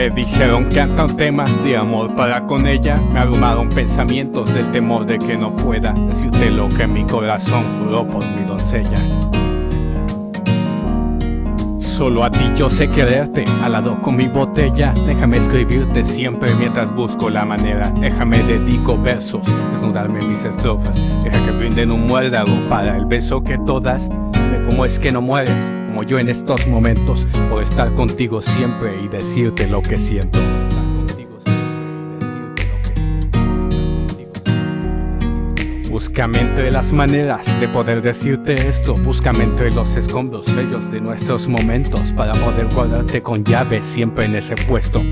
Me dijeron que hasta un tema de amor para con ella Me abrumaron pensamientos del temor de que no pueda Decirte lo que mi corazón juró por mi doncella. Solo a ti yo sé quererte, al lado con mi botella. Déjame escribirte siempre mientras busco la manera. Déjame dedico versos, desnudarme mis estrofas. Deja que brinden un muérdago para el beso que todas. Ve cómo es que no mueres, como yo en estos momentos Por estar contigo siempre y decirte lo que siento. Búscame entre las maneras de poder decirte esto. Búscame entre los escombros bellos de nuestros momentos Para poder guardarte con llave siempre en ese puesto.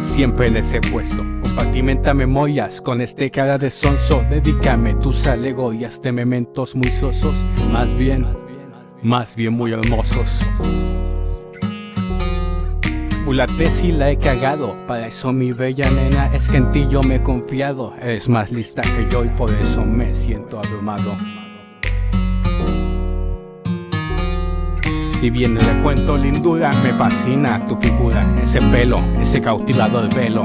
Siempre en ese puesto Compartimenta memorias con este cara de sonso. Dedícame tus alegorias de mementos muy sosos. Más bien, más bien muy hermosos. La tesis la he cagado Para eso mi bella nena es que en ti yo me he confiado. Eres más lista que yo y por eso me siento abrumado. Si bien le cuento lindura, me fascina tu figura Ese pelo, ese cautivador velo.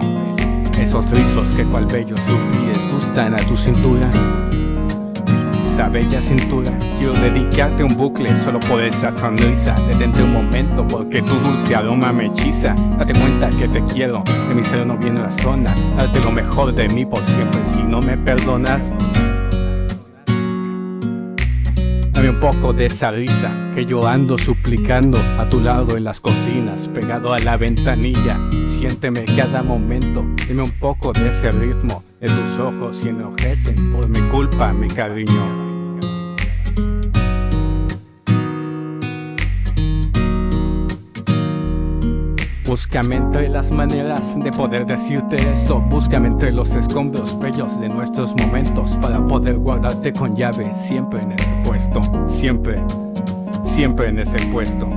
Esos rizos que cual bellos pies gustan a tu cintura bella cintura. Quiero dedicarte un bucle solo por esa sonrisa. Detente un momento porque tu dulce aroma me hechiza. Date cuenta que te quiero, de mi ser no viene la zona. Darte lo mejor de mí por siempre si no me perdonas. Dame un poco de esa risa que yo ando suplicando A tu lado en las cortinas, pegado a la ventanilla. Siénteme cada momento, dime un poco de ese ritmo. De tus ojos y enojecen por mi culpa, mi cariño Búscame entre las maneras de poder decirte esto. Búscame entre los escombros bellos de nuestros momentos Para poder guardarte con llave siempre en ese puesto Siempre, siempre en ese puesto.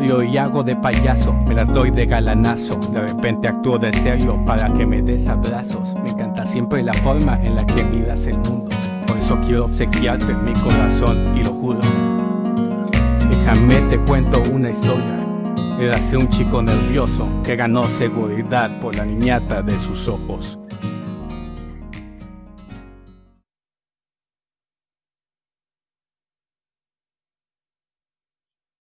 Y hago de payaso, me las doy de galanazo. De repente actúo de serio para que me des abrazos. Me encanta siempre la forma en la que miras el mundo. Por eso quiero obsequiarte mi corazón y lo juro. Déjame te cuento una historia Érase un chico nervioso que ganó seguridad por la niñata de sus ojos.